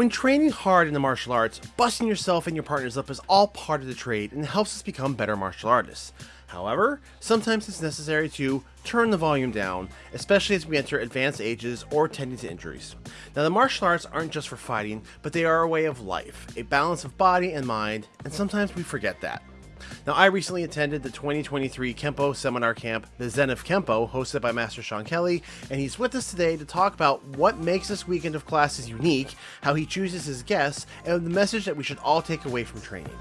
When training hard in the martial arts, busting yourself and your partners up is all part of the trade and helps us become better martial artists. However, sometimes it's necessary to turn the volume down, especially as we enter advanced ages or tending to injuries. Now, the martial arts aren't just for fighting, but they are a way of life, a balance of body and mind, and sometimes we forget that. Now, I recently attended the 2023 Kempo seminar camp, the Zen of Kempo, hosted by Master Sean Kelly, and he's with us today to talk about what makes this weekend of classes unique, how he chooses his guests, and the message that we should all take away from training.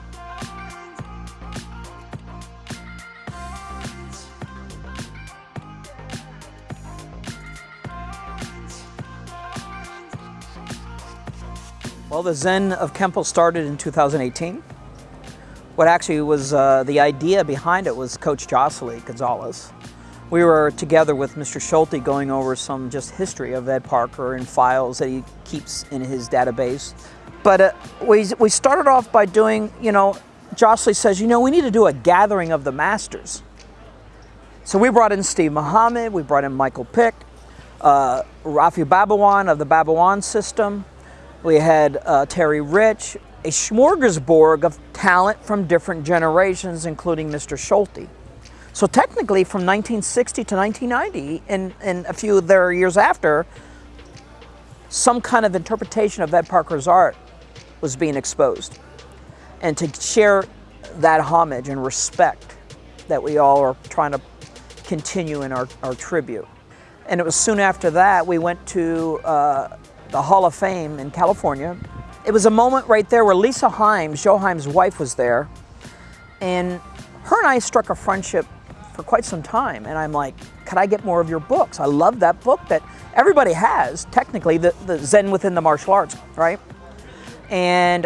Well, the Zen of Kempo started in 2018. What actually was uh, the idea behind it was Coach Josely Gonzalez. We were together with Mr. Schulte going over some just history of Ed Parker and files that he keeps in his database. But uh, we, we started off by doing, you know, Josely says, you know, we need to do a gathering of the masters. So we brought in Steve Muhammad, we brought in Michael Pick, uh, Rafi Babawan of the Babawan system. We had uh, Terry Rich, a smorgasbord of talent from different generations, including Mr. Schulte. So technically from 1960 to 1990 and, and a few there years after, some kind of interpretation of Ed Parker's art was being exposed. And to share that homage and respect that we all are trying to continue in our, our tribute. And it was soon after that we went to uh, the Hall of Fame in California it was a moment right there where Lisa Hyams, Joe Hyams' wife, was there. And her and I struck a friendship for quite some time. And I'm like, could I get more of your books? I love that book that everybody has, technically, the, the Zen within the martial arts, right? And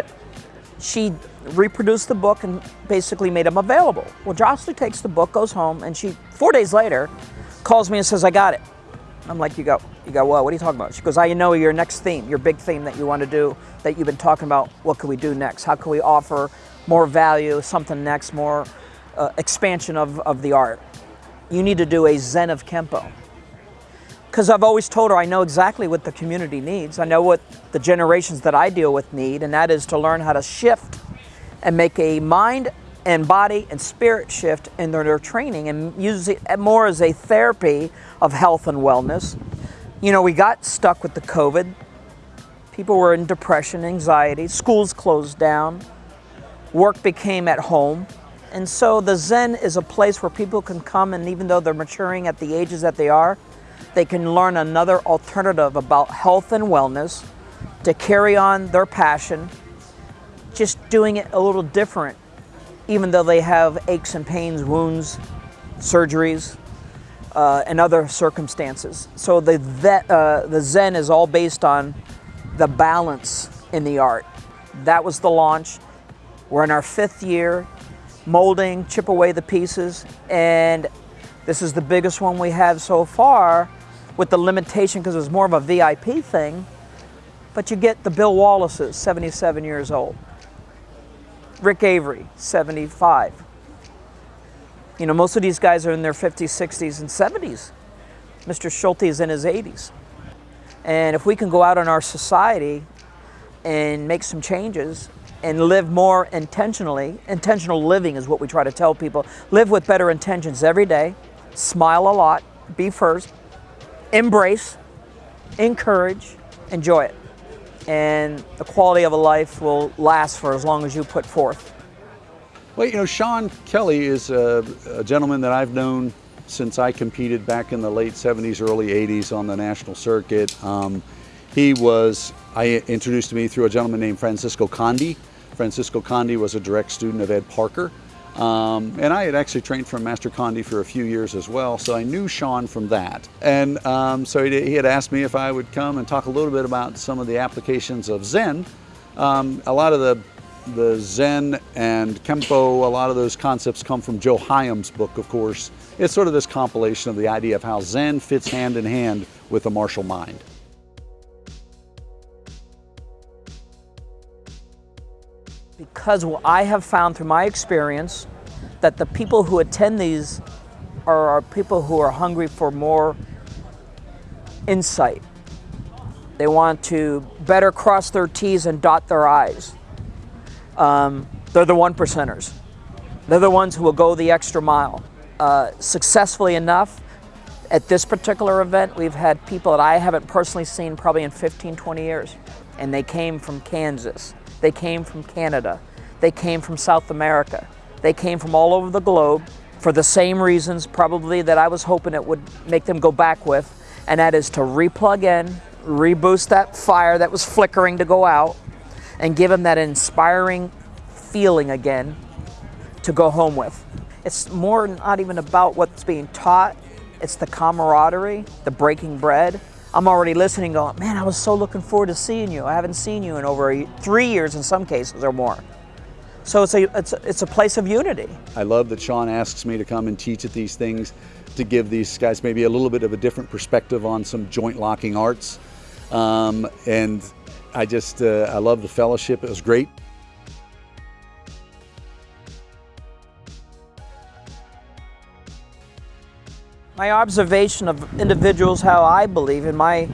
she reproduced the book and basically made them available. Well, Josely takes the book, goes home, and she, four days later, calls me and says, I got it. I'm like, you go, you go, well, what are you talking about? She goes, I know your next theme, your big theme that you want to do, that you've been talking about. What can we do next? How can we offer more value, something next, more uh, expansion of, of the art? You need to do a Zen of Kempo. Because I've always told her I know exactly what the community needs. I know what the generations that I deal with need, and that is to learn how to shift and make a mind and body and spirit shift in their, their training and use it more as a therapy of health and wellness. You know, we got stuck with the COVID. People were in depression, anxiety, schools closed down, work became at home. And so the Zen is a place where people can come and even though they're maturing at the ages that they are, they can learn another alternative about health and wellness to carry on their passion, just doing it a little different even though they have aches and pains, wounds, surgeries, uh, and other circumstances. So the, uh, the Zen is all based on the balance in the art. That was the launch. We're in our fifth year, molding, chip away the pieces, and this is the biggest one we have so far with the limitation because it's more of a VIP thing, but you get the Bill Wallace's, 77 years old. Rick Avery, 75. You know, most of these guys are in their 50s, 60s, and 70s. Mr. Schulte is in his 80s. And if we can go out in our society and make some changes and live more intentionally, intentional living is what we try to tell people. Live with better intentions every day, smile a lot, be first, embrace, encourage, enjoy it and the quality of a life will last for as long as you put forth. Well, you know, Sean Kelly is a, a, gentleman that I've known since I competed back in the late 70s, early 80s on the national circuit. Um, he was, I introduced to me through a gentleman named Francisco Conde. Francisco Conde was a direct student of Ed Parker. Um, and I had actually trained from Master Conde for a few years as well, so I knew Sean from that. And um, so he, he, had asked me if I would come and talk a little bit about some of the applications of Zen. Um, a lot of the, the Zen and Kempo, a lot of those concepts come from Joe Hyams' book, of course. It's sort of this compilation of the idea of how Zen fits hand in hand with the martial mind. Because I have found through my experience that the people who attend these are, are people who are hungry for more insight. They want to better cross their T's and dot their I's. Um, they're the one percenters. They're the ones who will go the extra mile. Uh, successfully enough, at this particular event, we've had people that I haven't personally seen probably in 15, 20 years. And they came from Kansas. They came from Canada. They came from South America. They came from all over the globe for the same reasons probably that I was hoping it would make them go back with, and that is to replug in, reboost that fire that was flickering to go out, and give them that inspiring feeling again to go home with. It's more not even about what's being taught, it's the camaraderie, the breaking bread. I'm already listening going, man, I was so looking forward to seeing you. I haven't seen you in over three years in some cases or more. So it's a, it's a, it's a place of unity. I love that Sean asks me to come and teach at these things to give these guys maybe a little bit of a different perspective on some joint locking arts. Um, and I just, uh, I love the fellowship. It was great. My observation of individuals, how I believe in my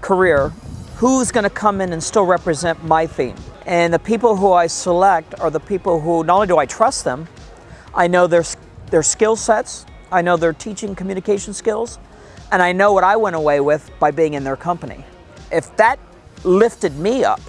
career, who's going to come in and still represent my theme. And the people who I select are the people who not only do I trust them, I know their, their skill sets, I know their teaching communication skills, and I know what I went away with by being in their company. If that lifted me up,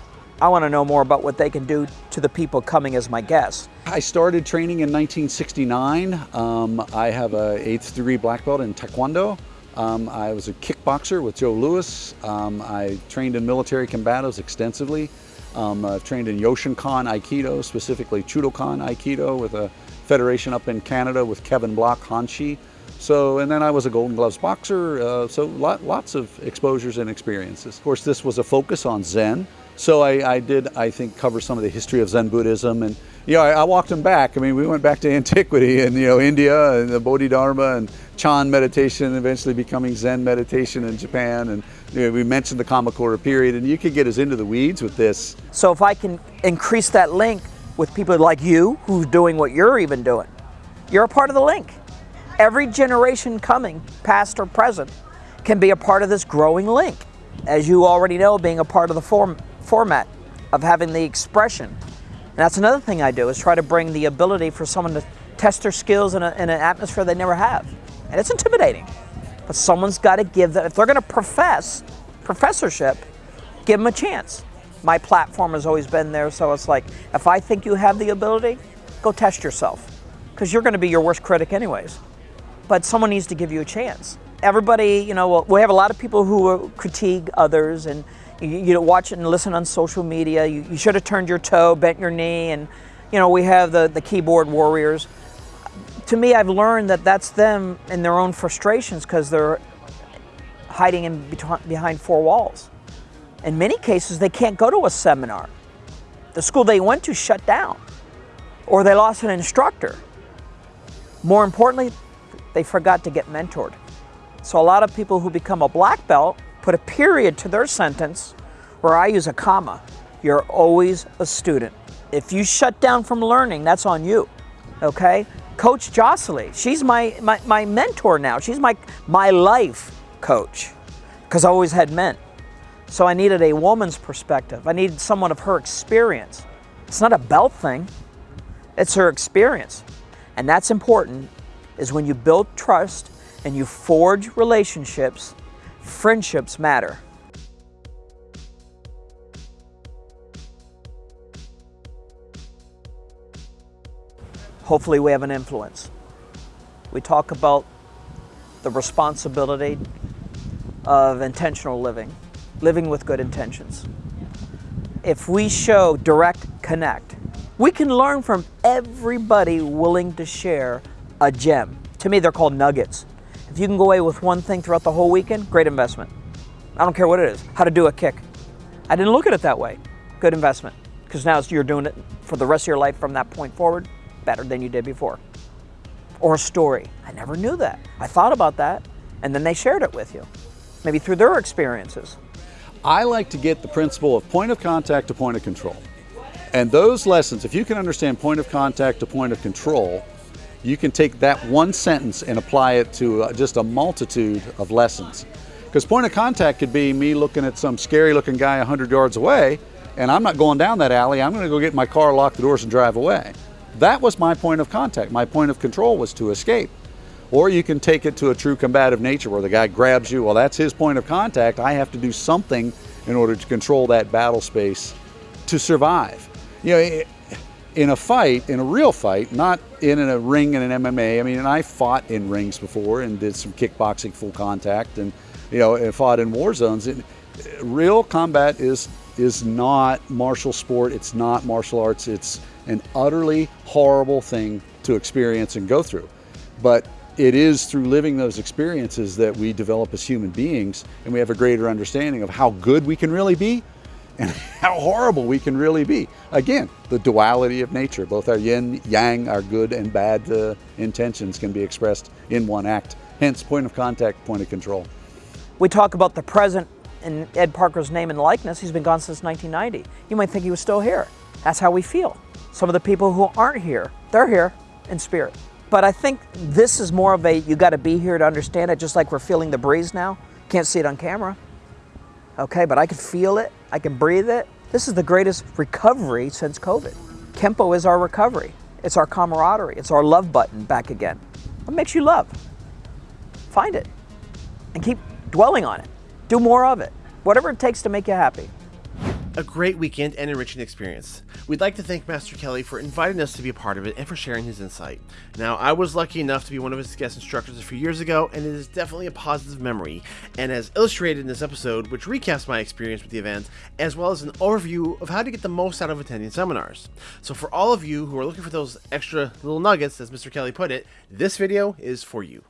I want to know more about what they can do to the people coming as my guests. I started training in 1969. Um, I have a eighth degree black belt in Taekwondo. Um, I was a kickboxer with Joe Lewis. Um, I trained in military combatives extensively. Um, I've trained in Yoshinkan Aikido, specifically Chudokan Aikido with a federation up in Canada with Kevin Blok Hanshi. So, and then I was a Golden Gloves boxer, uh, so lot, lots of exposures and experiences. Of course, this was a focus on Zen. So I, I, did, I think, cover some of the history of Zen Buddhism. And, you know, I, I, walked them back. I mean, we went back to antiquity and, you know, India and the Bodhidharma and Chan meditation, eventually becoming Zen meditation in Japan. And you know, we mentioned the Kamakura period, and you could get us into the weeds with this. So if I can increase that link with people like you, who's doing what you're even doing, you're a part of the link. Every generation coming, past or present, can be a part of this growing link. As you already know, being a part of the form format of having the expression. And that's another thing I do is try to bring the ability for someone to test their skills in, a, in an atmosphere they never have. And it's intimidating, but someone's got to give them, if they're going to profess professorship, give them a chance. My platform has always been there, so it's like, if I think you have the ability, go test yourself. Because you're going to be your worst critic anyways. But someone needs to give you a chance. Everybody, you know, we have a lot of people who critique others and you, you watch it and listen on social media. You, you should have turned your toe, bent your knee, and you know we have the, the keyboard warriors. To me, I've learned that that's them in their own frustrations because they're hiding in behind four walls. In many cases, they can't go to a seminar. The school they went to shut down, or they lost an instructor. More importantly, they forgot to get mentored. So a lot of people who become a black belt put a period to their sentence where I use a comma. You're always a student. If you shut down from learning, that's on you, okay? Coach Jocelyn, she's my, my, my mentor now. She's my, my life coach because I always had men. So I needed a woman's perspective. I needed someone of her experience. It's not a belt thing, it's her experience. And that's important is when you build trust and you forge relationships friendships matter. Hopefully we have an influence. We talk about the responsibility of intentional living, living with good intentions. If we show direct connect, we can learn from everybody willing to share a gem. To me, they're called nuggets. If you can go away with one thing throughout the whole weekend, great investment. I don't care what it is. How to do a kick. I didn't look at it that way. Good investment. Because now you're doing it for the rest of your life from that point forward better than you did before. Or a story. I never knew that. I thought about that, and then they shared it with you, maybe through their experiences. I like to get the principle of point of contact to point of control. And those lessons, if you can understand point of contact to point of control, you can take that one sentence and apply it to uh, just a multitude of lessons. Because point of contact could be me looking at some scary looking guy 100 yards away, and I'm not going down that alley. I'm going to go get my car, lock the doors, and drive away. That was my point of contact. My point of control was to escape. Or you can take it to a true combative nature where the guy grabs you. Well, that's his point of contact. I have to do something in order to control that battle space to survive. You know, in a fight, in a real fight, not in a ring in an MMA. I mean, and I fought in rings before and did some kickboxing full contact and, you know, and fought in war zones. It, uh, real combat is is not martial sport. It's not martial arts. It's an utterly horrible thing to experience and go through. But it is through living those experiences that we develop as human beings and we have a greater understanding of how good we can really be and how horrible we can really be. Again, the duality of nature, both our yin, yang, our good and bad uh, intentions can be expressed in one act. Hence, point of contact, point of control. We talk about the present in Ed Parker's name and likeness. He's been gone since 1990. You might think he was still here. That's how we feel. Some of the people who aren't here, they're here in spirit. But I think this is more of a you got to be here to understand it, just like we're feeling the breeze now. Can't see it on camera. Okay, but I can feel it, I can breathe it. This is the greatest recovery since COVID. Kempo is our recovery. It's our camaraderie. It's our love button back again. What makes you love? Find it and keep dwelling on it. Do more of it. Whatever it takes to make you happy a great weekend and enriching experience. We'd like to thank Master Kelly for inviting us to be a part of it and for sharing his insight. Now, I was lucky enough to be one of his guest instructors a few years ago, and it is definitely a positive memory, and as illustrated in this episode, which recaps my experience with the event, as well as an overview of how to get the most out of attending seminars. So, for all of you who are looking for those extra little nuggets, as Mr. Kelly put it, this video is for you.